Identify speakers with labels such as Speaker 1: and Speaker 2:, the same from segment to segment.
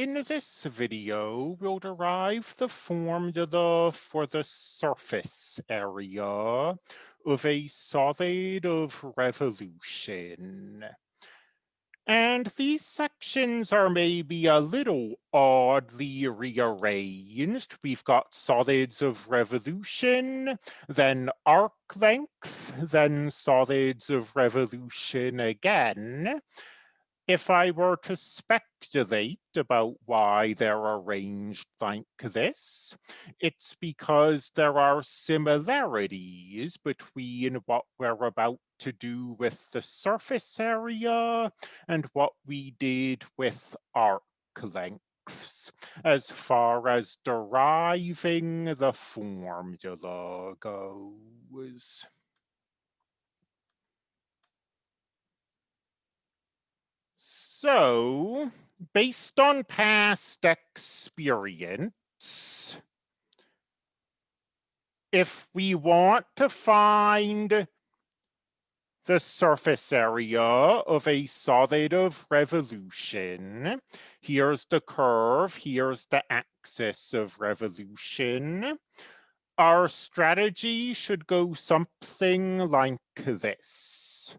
Speaker 1: in this video, we'll derive the formula for the surface area of a solid of revolution. And these sections are maybe a little oddly rearranged. We've got solids of revolution, then arc length, then solids of revolution again if I were to speculate about why they're arranged like this, it's because there are similarities between what we're about to do with the surface area and what we did with arc lengths as far as deriving the formula goes. So, based on past experience, if we want to find the surface area of a solid of revolution, here's the curve, here's the axis of revolution, our strategy should go something like this.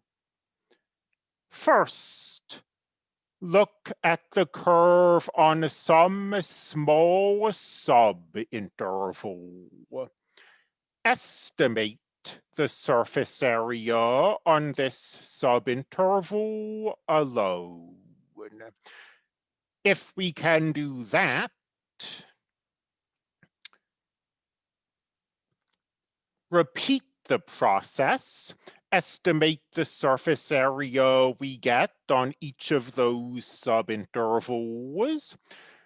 Speaker 1: First, look at the curve on some small subinterval. Estimate the surface area on this subinterval alone. If we can do that, repeat the process estimate the surface area we get on each of those subintervals,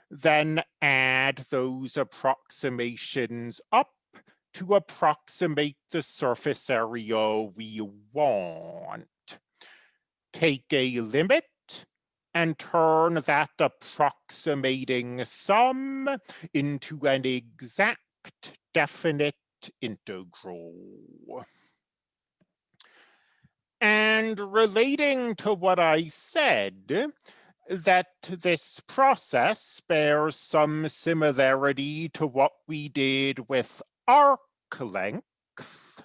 Speaker 1: then add those approximations up to approximate the surface area we want. Take a limit and turn that approximating sum into an exact definite integral. And relating to what I said, that this process bears some similarity to what we did with arc length.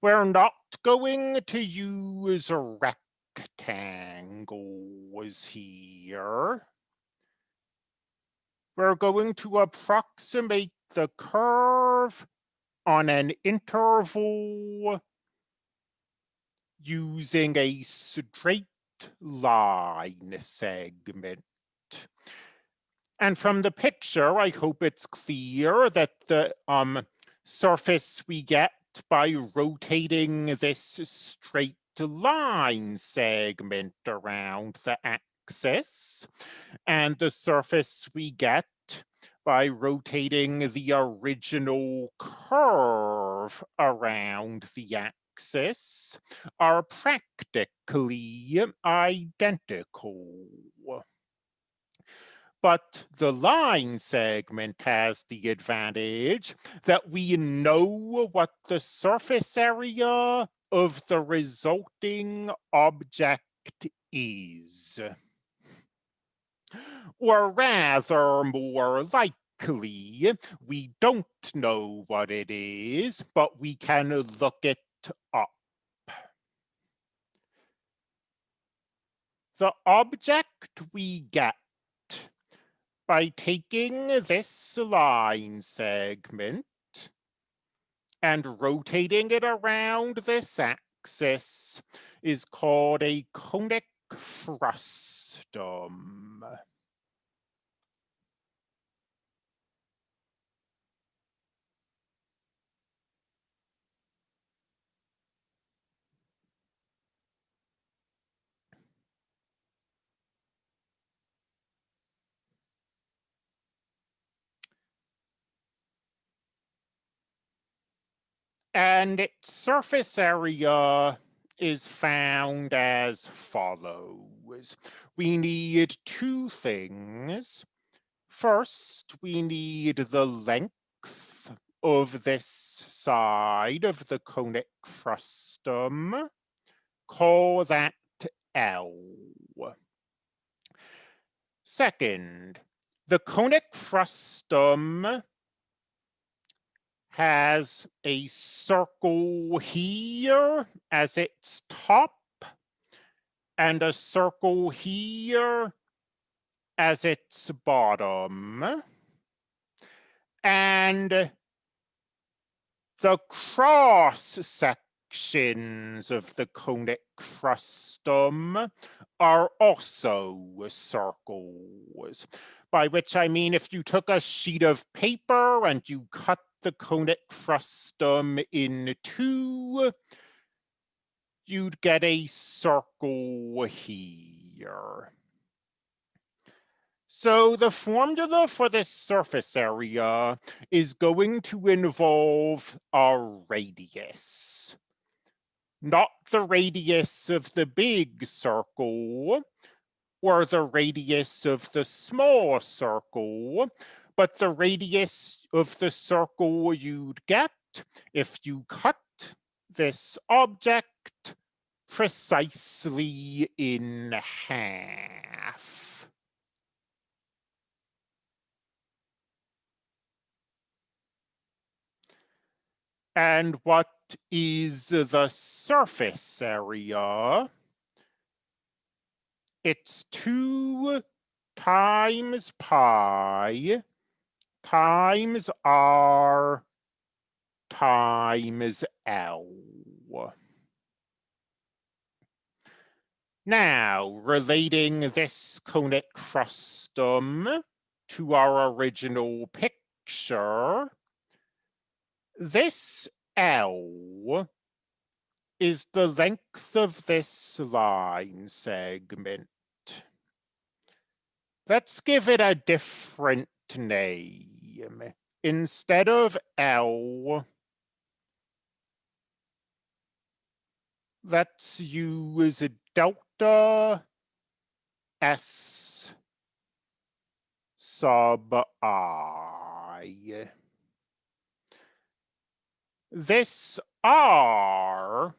Speaker 1: We're not going to use rectangles here. We're going to approximate the curve on an interval using a straight line segment. And from the picture, I hope it's clear that the um, surface we get by rotating this straight line segment around the axis and the surface we get by rotating the original curve around the axis axis are practically identical. But the line segment has the advantage that we know what the surface area of the resulting object is. Or rather, more likely, we don't know what it is, but we can look it up. The object we get by taking this line segment and rotating it around this axis is called a conic frustum. And its surface area is found as follows. We need two things. First, we need the length of this side of the conic frustum. Call that L. Second, the conic frustum has a circle here as its top and a circle here as its bottom. And the cross sections of the conic frustum are also circles, by which I mean if you took a sheet of paper and you cut the conic frustum in two, you'd get a circle here. So the formula for this surface area is going to involve a radius. Not the radius of the big circle or the radius of the small circle, but the radius of the circle you'd get if you cut this object precisely in half. And what is the surface area? It's 2 times pi times r times L. Now, relating this conic frustum to our original picture, this L is the length of this line segment. Let's give it a different name. Instead of L, let's use delta S sub I. This R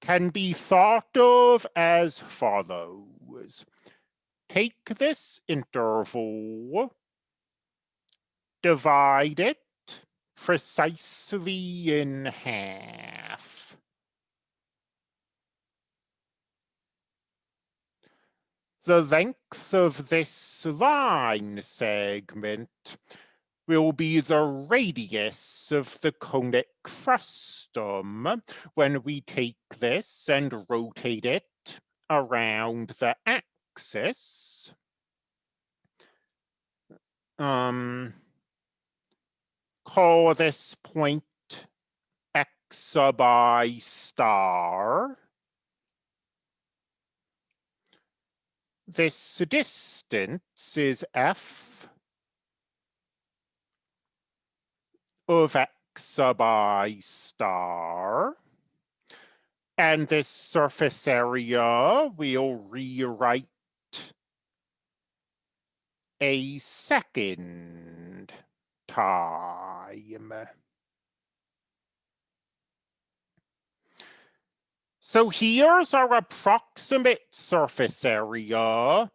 Speaker 1: can be thought of as follows. Take this interval, divide it precisely in half. The length of this line segment will be the radius of the conic frustum when we take this and rotate it around the axis. Um, call this point x sub i star. This distance is f of x sub i star. And this surface area we'll rewrite a second time. So here's our approximate surface area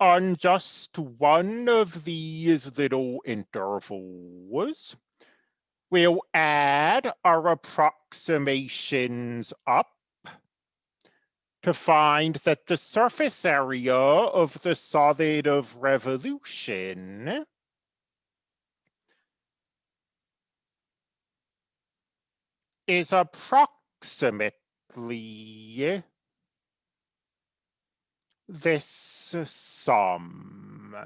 Speaker 1: on just one of these little intervals. We'll add our approximations up to find that the surface area of the solid of revolution is approximately this sum.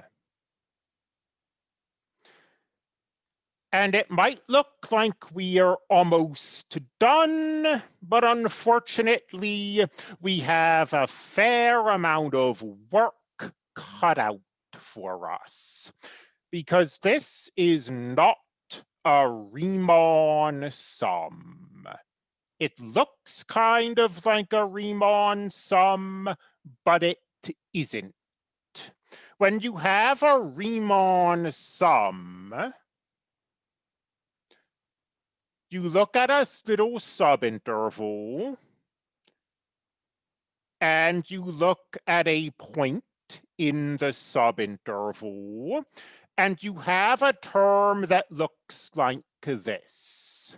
Speaker 1: And it might look like we are almost done, but unfortunately, we have a fair amount of work cut out for us because this is not a Riemann sum. It looks kind of like a Riemann sum, but it isn't. When you have a Riemann sum, you look at a little subinterval and you look at a point in the subinterval, and you have a term that looks like this.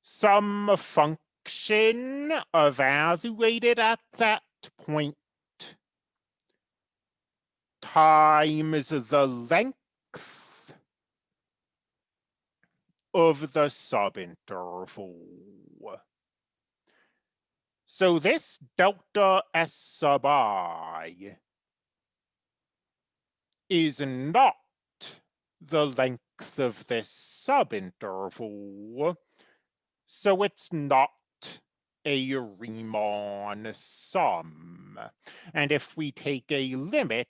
Speaker 1: Some function evaluated at that point times the length of the subinterval. So this delta S sub i is not the length of this subinterval, so it's not a Riemann sum. And if we take a limit,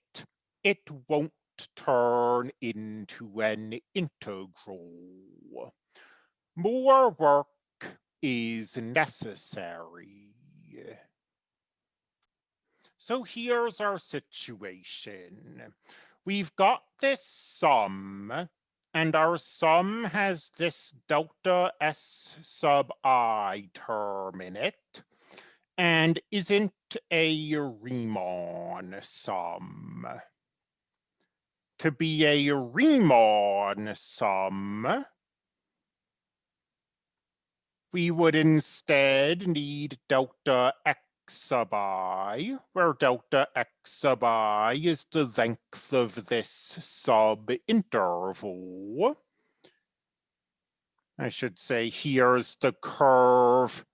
Speaker 1: it won't turn into an integral. More work is necessary. So here's our situation. We've got this sum, and our sum has this delta S sub i term in it, and isn't a Riemann sum. To be a Riemann sum, we would instead need delta sub i, where delta x sub i is the length of this sub-interval. I should say here's the curve,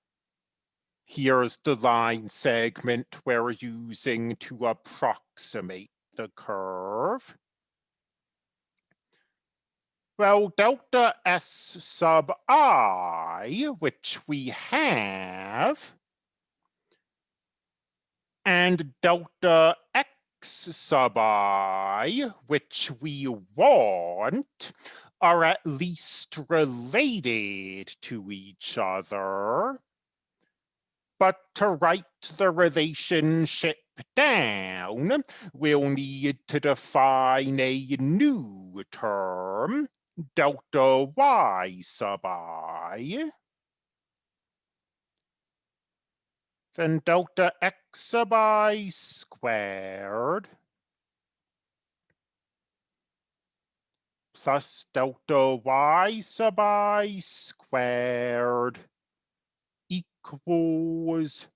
Speaker 1: here's the line segment we're using to approximate the curve. Well, delta S sub i, which we have, and delta X sub i, which we want, are at least related to each other. But to write the relationship down, we'll need to define a new term, delta y sub i, then delta x sub i squared plus delta y sub i squared equals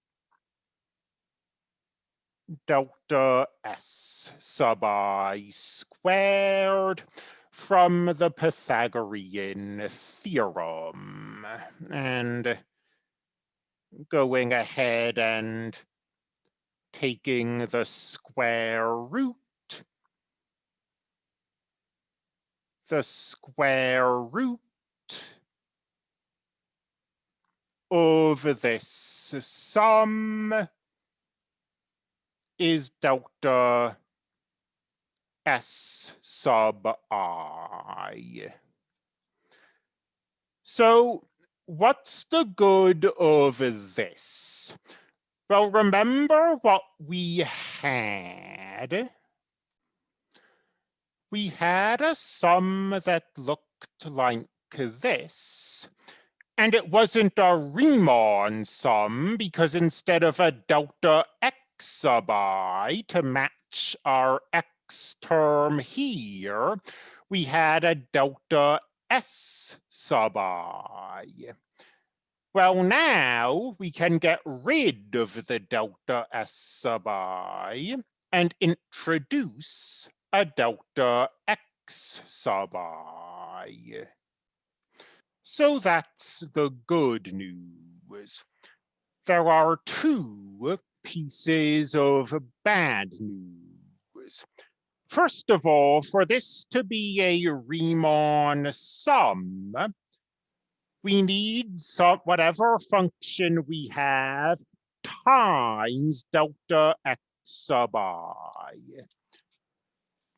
Speaker 1: delta s sub i squared from the Pythagorean theorem. And going ahead and taking the square root, the square root of this sum is delta S sub i. So what's the good of this? Well, remember what we had? We had a sum that looked like this. And it wasn't a Riemann sum because instead of a delta x sub i to match our x term here, we had a delta S sub i. Well, now we can get rid of the delta S sub i and introduce a delta X sub i. So that's the good news. There are two pieces of bad news. First of all, for this to be a Riemann sum, we need some whatever function we have times delta x sub i.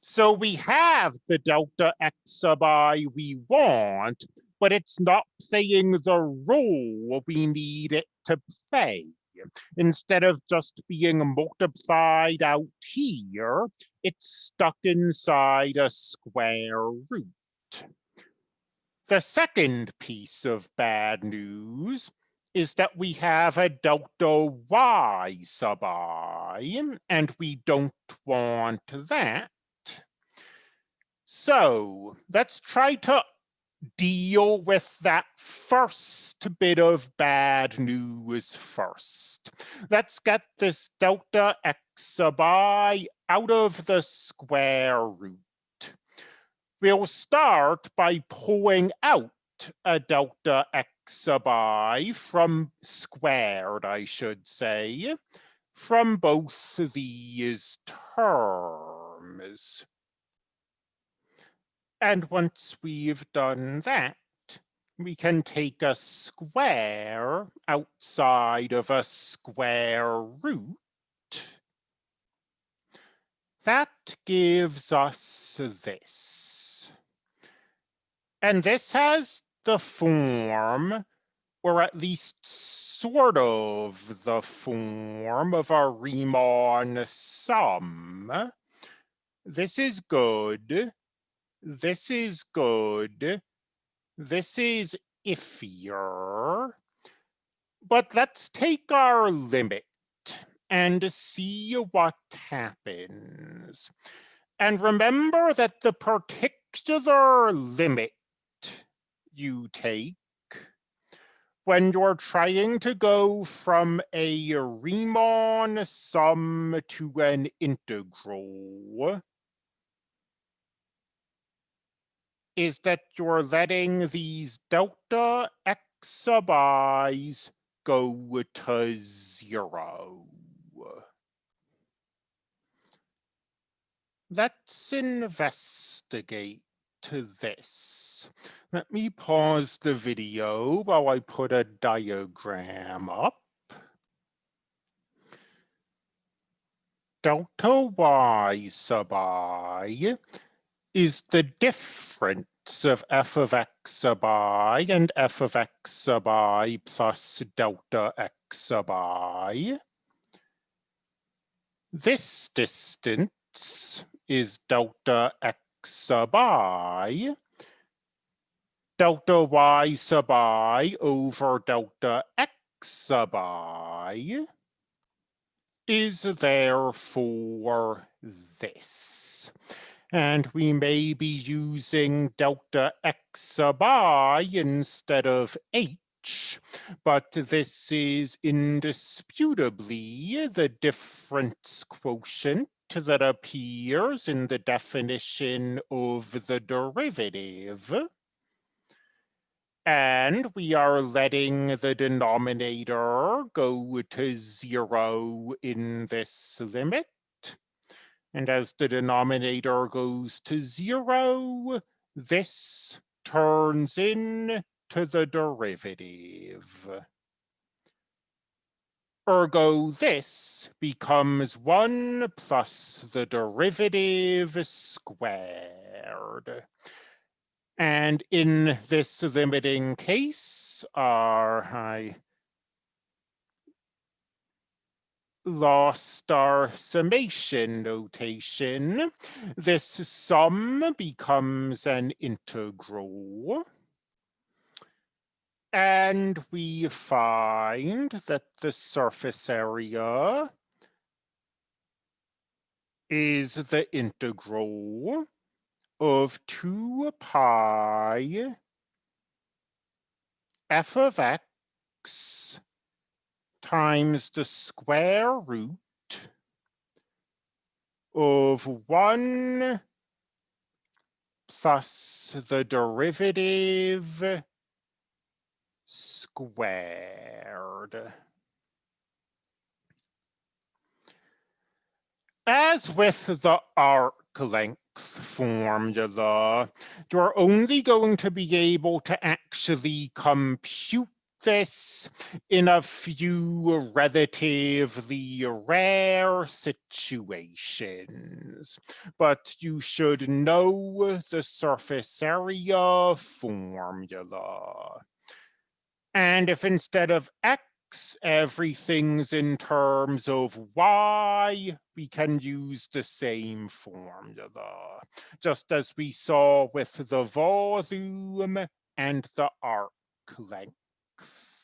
Speaker 1: So we have the delta x sub i we want, but it's not playing the role we need it to play. Instead of just being multiplied out here, it's stuck inside a square root. The second piece of bad news is that we have a delta y sub i, and we don't want that. So let's try to deal with that first bit of bad news first. Let's get this delta x sub i out of the square root. We'll start by pulling out a delta x sub i from squared, I should say, from both these terms. And once we've done that, we can take a square outside of a square root. That gives us this. And this has the form, or at least sort of the form of a Riemann sum. This is good. This is good. This is iffier. But let's take our limit and see what happens. And remember that the particular limit you take when you're trying to go from a Riemann sum to an integral is that you're letting these delta x sub i's go to zero. Let's investigate to this. Let me pause the video while I put a diagram up. Delta y sub i is the difference of f of x sub i and f of x sub i plus delta x sub i. This distance is delta x sub i. Delta y sub i over delta x sub i is therefore this and we may be using delta x sub i instead of h, but this is indisputably the difference quotient that appears in the definition of the derivative. And we are letting the denominator go to zero in this limit. And as the denominator goes to zero, this turns in to the derivative. Ergo, this becomes 1 plus the derivative squared. And in this limiting case, our I lost our summation notation. This sum becomes an integral. And we find that the surface area is the integral of 2 pi f of x times the square root of 1 plus the derivative squared. As with the arc length formula, you're only going to be able to actually compute this in a few relatively rare situations, but you should know the surface area formula. And if instead of x, everything's in terms of y, we can use the same formula, just as we saw with the volume and the arc length. くっ